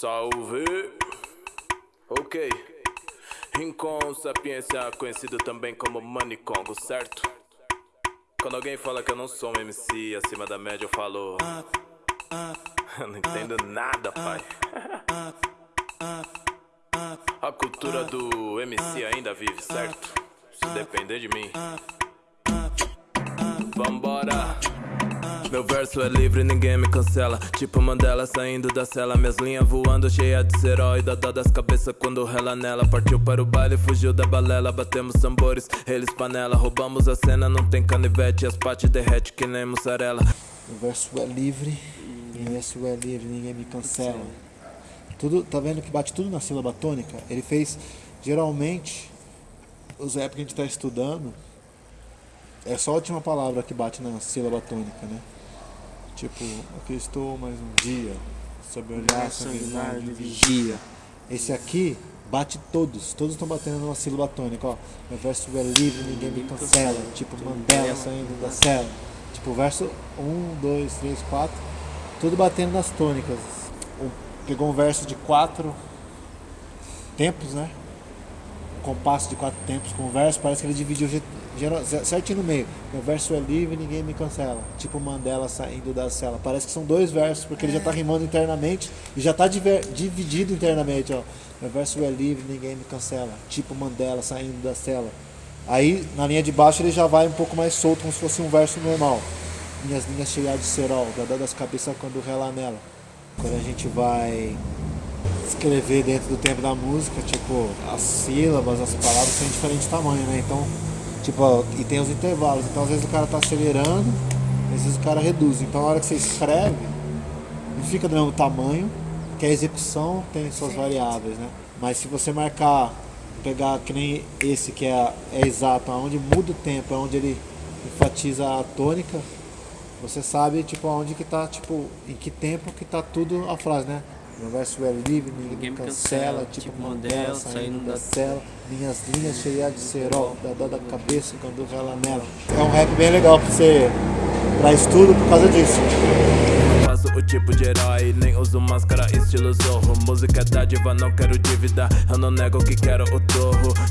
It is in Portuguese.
Salve! Ok. Rincon Sapiência, conhecido também como Manicongo, certo? Quando alguém fala que eu não sou um MC acima da média, eu falo. Eu não entendo nada, pai. A cultura do MC ainda vive, certo? Se depender de mim. Vambora! Meu verso é livre, ninguém me cancela. Tipo Mandela saindo da cela. Minhas linhas voando, cheia de herói. Dá dó das cabeças quando rela nela. Partiu para o baile, fugiu da balela. Batemos tambores, eles panela. Roubamos a cena, não tem canivete. As pates derrete que nem mussarela. Meu verso é livre, meu verso é livre, ninguém me cancela. Tudo, tá vendo que bate tudo na sílaba tônica? Ele fez, geralmente, os rap que a gente está estudando, é só a última palavra que bate na sílaba tônica, né? Tipo, aqui estou mais um dia, sob olhar sanguinário de vigia. Esse aqui bate todos, todos estão batendo numa sílaba tônica, ó. Meu verso é livre, ninguém me cancela. Tipo Mandela saindo da cela. Tipo, verso 1, 2, 3, 4, tudo batendo nas tônicas. Pegou um verso de quatro tempos, né? Compasso de quatro tempos com o verso, parece que ele dividiu certinho no meio. Meu verso é livre, ninguém me cancela. Tipo Mandela saindo da cela. Parece que são dois versos, porque ele já tá rimando internamente e já tá diver- dividido internamente, ó. Meu verso é livre, ninguém me cancela. Tipo Mandela saindo da cela. Aí na linha de baixo ele já vai um pouco mais solto, como se fosse um verso normal. Minhas linhas cheias de cerol, dadá das cabeças quando rela nela. Quando a gente vai escrever dentro do tempo da música, tipo, as sílabas, as palavras são de diferente tamanho, né? Então, tipo, ó, e tem os intervalos. Então às vezes o cara tá acelerando, às vezes o cara reduz. Então na hora que você escreve, não fica do mesmo tamanho, que a execução tem suas variáveis, né? Mas se você marcar, pegar que nem esse que é, é exato, onde muda o tempo, onde ele enfatiza a tônica, você sabe tipo aonde que tá, tipo, em que tempo que tá tudo a frase, né? Meu verso é livre, ninguém me cancela, tipo Mandela saindo da cela, minhas linhas cheias de cerol, da dó da cabeça quando rela nela. É um rap bem legal pra você, pra estudo por causa disso. Faço o tipo de herói, nem uso máscara estilo zorro Música é dádiva, não quero dívida Eu não nego que quero o torro